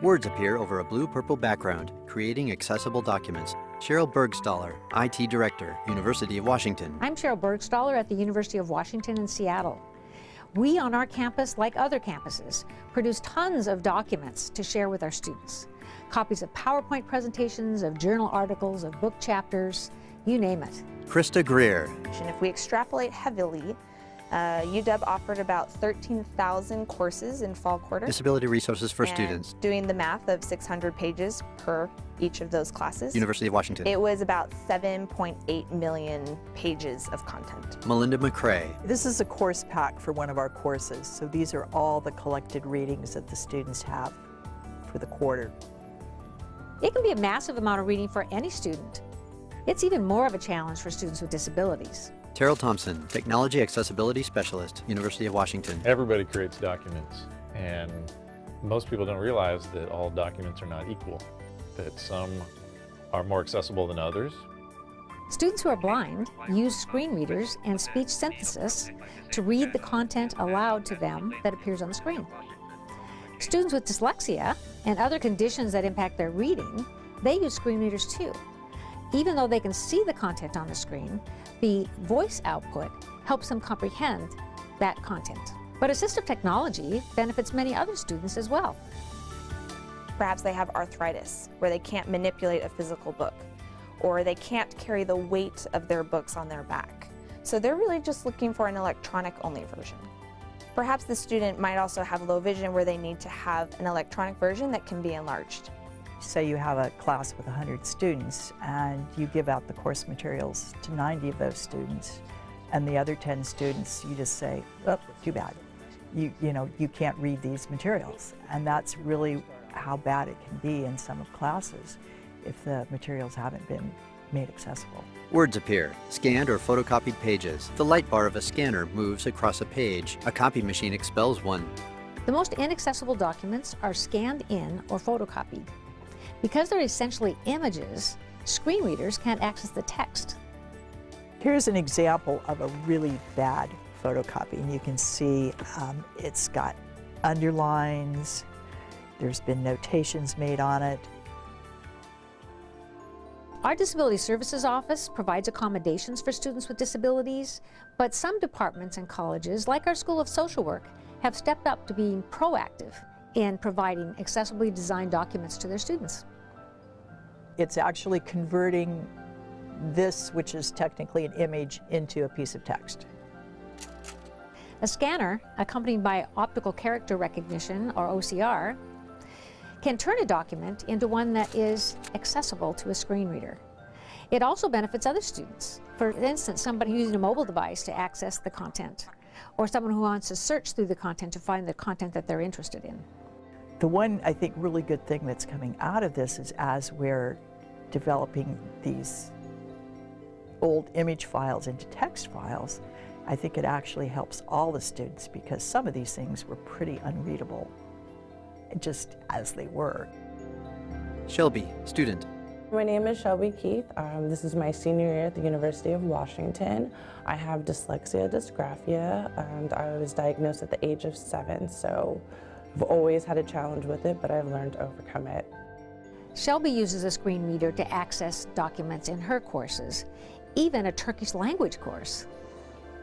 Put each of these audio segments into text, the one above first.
Words appear over a blue-purple background, creating accessible documents. Cheryl Bergstaller, IT Director, University of Washington. I'm Cheryl Bergstaller at the University of Washington in Seattle. We on our campus, like other campuses, produce tons of documents to share with our students. Copies of PowerPoint presentations, of journal articles, of book chapters, you name it. Krista Greer. And if we extrapolate heavily, uh, UW offered about 13,000 courses in fall quarter. Disability resources for and students. Doing the math of 600 pages per each of those classes. University of Washington. It was about 7.8 million pages of content. Melinda McCrae. This is a course pack for one of our courses, so these are all the collected readings that the students have for the quarter. It can be a massive amount of reading for any student. It's even more of a challenge for students with disabilities. Terrill Thompson, Technology Accessibility Specialist, University of Washington. Everybody creates documents, and most people don't realize that all documents are not equal, that some are more accessible than others. Students who are blind use screen readers and speech synthesis to read the content aloud to them that appears on the screen. Students with dyslexia and other conditions that impact their reading, they use screen readers too. Even though they can see the content on the screen, the voice output helps them comprehend that content. But assistive technology benefits many other students as well. Perhaps they have arthritis, where they can't manipulate a physical book, or they can't carry the weight of their books on their back. So they're really just looking for an electronic-only version. Perhaps the student might also have low vision where they need to have an electronic version that can be enlarged. Say you have a class with 100 students and you give out the course materials to 90 of those students and the other 10 students you just say, oh, too bad. You, you know, you can't read these materials. And that's really how bad it can be in some of classes if the materials haven't been made accessible. Words appear, scanned or photocopied pages. The light bar of a scanner moves across a page. A copy machine expels one. The most inaccessible documents are scanned in or photocopied. Because they're essentially images, screen readers can't access the text. Here's an example of a really bad photocopy. And you can see um, it's got underlines, there's been notations made on it. Our Disability Services Office provides accommodations for students with disabilities, but some departments and colleges, like our School of Social Work, have stepped up to being proactive in providing accessibly designed documents to their students. It's actually converting this, which is technically an image, into a piece of text. A scanner, accompanied by optical character recognition, or OCR, can turn a document into one that is accessible to a screen reader. It also benefits other students. For instance, somebody using a mobile device to access the content, or someone who wants to search through the content to find the content that they're interested in. The one, I think, really good thing that's coming out of this is as we're developing these old image files into text files, I think it actually helps all the students because some of these things were pretty unreadable just as they were. Shelby, student. My name is Shelby Keith. Um, this is my senior year at the University of Washington. I have dyslexia dysgraphia and I was diagnosed at the age of seven, so I've always had a challenge with it, but I've learned to overcome it. Shelby uses a screen reader to access documents in her courses, even a Turkish language course.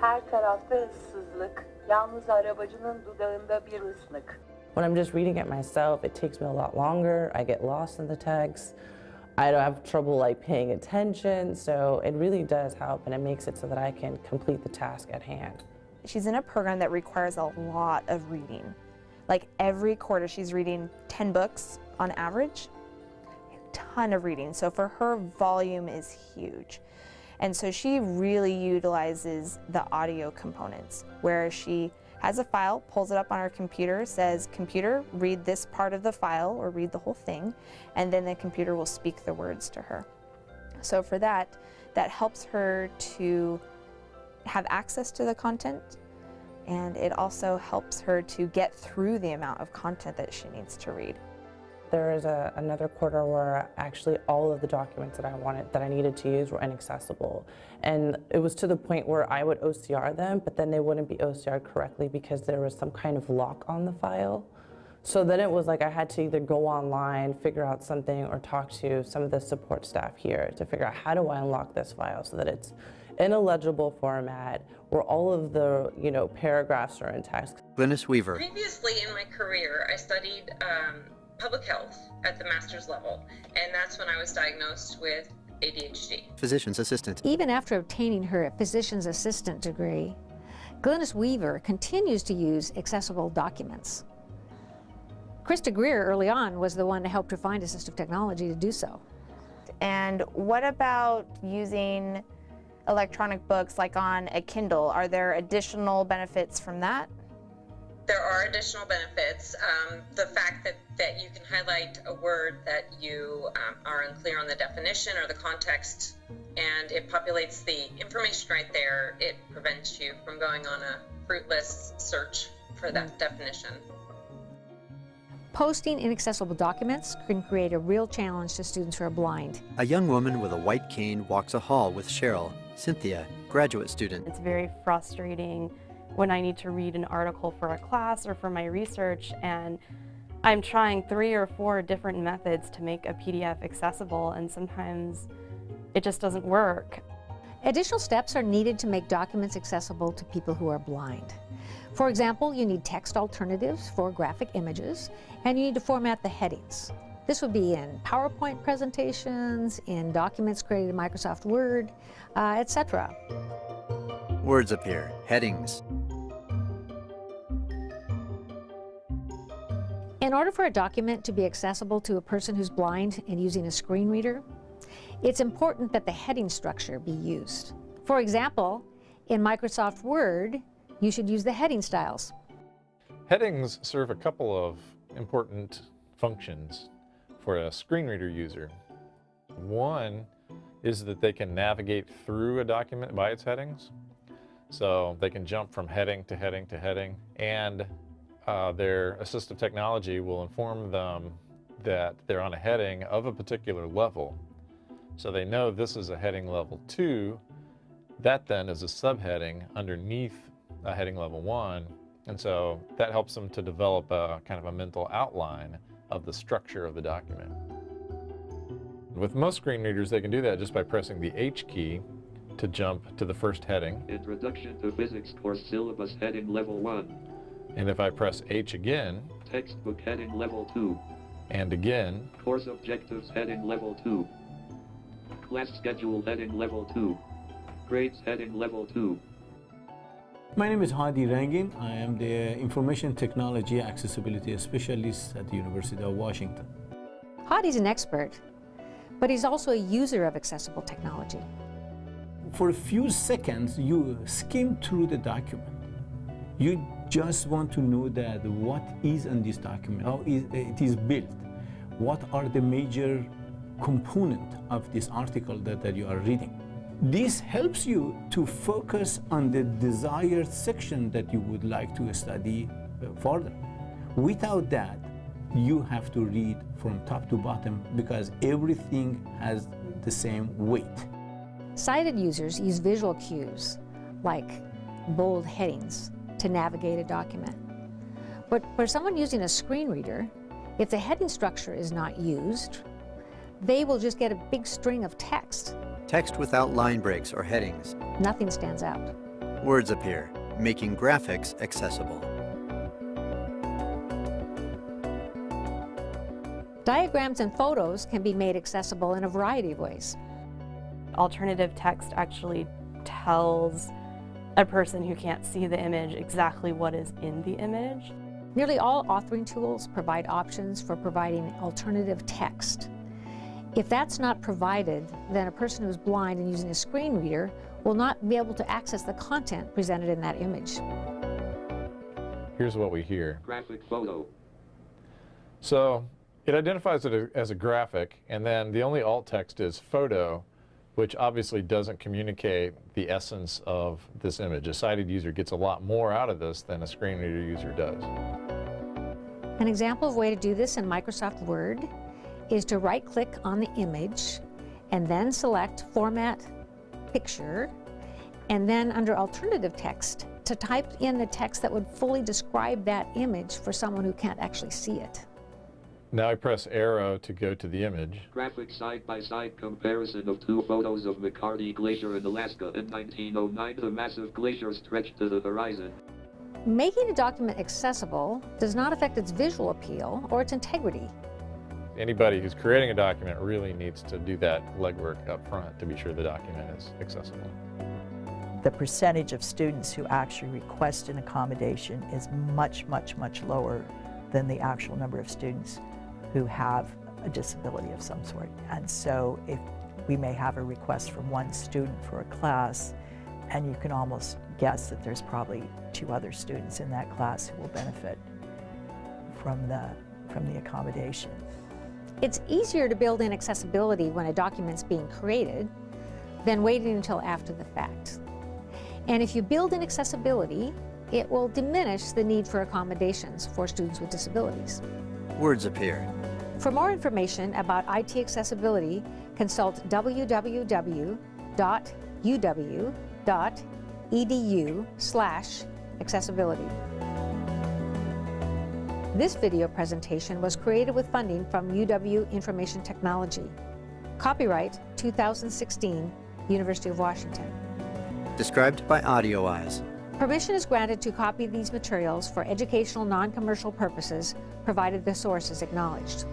Her tarafta ıssızlık, yalnız arabacının dudağında bir ıslık. When I'm just reading it myself, it takes me a lot longer. I get lost in the text. I don't have trouble like paying attention, so it really does help and it makes it so that I can complete the task at hand. She's in a program that requires a lot of reading. Like every quarter she's reading 10 books on average, a ton of reading. So for her, volume is huge. And so she really utilizes the audio components where she has a file, pulls it up on her computer, says, computer, read this part of the file or read the whole thing, and then the computer will speak the words to her. So for that, that helps her to have access to the content and it also helps her to get through the amount of content that she needs to read. There was a, another quarter where actually all of the documents that I wanted, that I needed to use were inaccessible. And it was to the point where I would OCR them, but then they wouldn't be OCR'd correctly because there was some kind of lock on the file. So then it was like I had to either go online, figure out something, or talk to some of the support staff here to figure out how do I unlock this file so that it's in a legible format where all of the you know paragraphs are in text. Glynis Weaver, Previously in my career, I studied um, public health at the master's level, and that's when I was diagnosed with ADHD. physician's assistant. Even after obtaining her physician's assistant degree, Glynis Weaver continues to use accessible documents. Krista Greer early on was the one to help her find assistive technology to do so. And what about using electronic books like on a Kindle? Are there additional benefits from that? There are additional benefits. Um, the fact that, that you can highlight a word that you um, are unclear on the definition or the context, and it populates the information right there, it prevents you from going on a fruitless search for that definition. Posting inaccessible documents can create a real challenge to students who are blind. A young woman with a white cane walks a hall with Cheryl, Cynthia, graduate student. It's very frustrating when I need to read an article for a class or for my research and I'm trying three or four different methods to make a PDF accessible and sometimes it just doesn't work. Additional steps are needed to make documents accessible to people who are blind. For example, you need text alternatives for graphic images, and you need to format the headings. This would be in PowerPoint presentations, in documents created in Microsoft Word, uh, etc. Words appear, headings. In order for a document to be accessible to a person who's blind and using a screen reader, it's important that the heading structure be used. For example, in Microsoft Word, you should use the heading styles. Headings serve a couple of important functions for a screen reader user. One is that they can navigate through a document by its headings. So they can jump from heading to heading to heading, and uh, their assistive technology will inform them that they're on a heading of a particular level. So they know this is a heading level 2. That then is a subheading underneath a heading level 1. And so that helps them to develop a kind of a mental outline of the structure of the document. With most screen readers, they can do that just by pressing the H key to jump to the first heading. Introduction to Physics Course Syllabus Heading Level 1. And if I press H again, Textbook Heading Level 2. and again, Course Objectives Heading Level 2. Class Schedule Heading Level 2. Grades Heading Level 2. My name is Hadi Rangin. I am the Information Technology Accessibility Specialist at the University of Washington. Hadi's an expert, but he's also a user of accessible technology. For a few seconds, you skim through the document. You just want to know that what is in this document, how is, it is built, what are the major component of this article that, that you are reading. This helps you to focus on the desired section that you would like to study uh, further. Without that, you have to read from top to bottom because everything has the same weight. Sighted users use visual cues, like bold headings, to navigate a document. But for someone using a screen reader, if the heading structure is not used, they will just get a big string of text. Text without line breaks or headings. Nothing stands out. Words appear, making graphics accessible. Diagrams and photos can be made accessible in a variety of ways. Alternative text actually tells a person who can't see the image exactly what is in the image. Nearly all authoring tools provide options for providing alternative text. If that's not provided, then a person who's blind and using a screen reader will not be able to access the content presented in that image. here's what we hear. Graphic Photo. So it identifies it as a graphic, and then the only alt text is photo, which obviously doesn't communicate the essence of this image. A sighted user gets a lot more out of this than a screen reader user does. An example of a way to do this in Microsoft Word is to right-click on the image and then select Format Picture, and then under Alternative Text to type in the text that would fully describe that image for someone who can't actually see it. Now I press arrow to go to the image. Graphic side-by-side comparison of two photos of McCarty Glacier in Alaska in 1909. The massive glacier stretched to the horizon. Making a document accessible does not affect its visual appeal or its integrity. Anybody who's creating a document really needs to do that legwork up front to be sure the document is accessible. The percentage of students who actually request an accommodation is much, much, much lower than the actual number of students who have a disability of some sort. And so if we may have a request from one student for a class, and you can almost guess that there's probably two other students in that class who will benefit from the, from the accommodation. It's easier to build in accessibility when a document's being created than waiting until after the fact. And if you build in accessibility, it will diminish the need for accommodations for students with disabilities. Words appear. For more information about IT accessibility, consult www.uw.edu slash accessibility. This video presentation was created with funding from UW Information Technology. Copyright 2016, University of Washington. Described by AudioEyes. Permission is granted to copy these materials for educational non-commercial purposes, provided the source is acknowledged.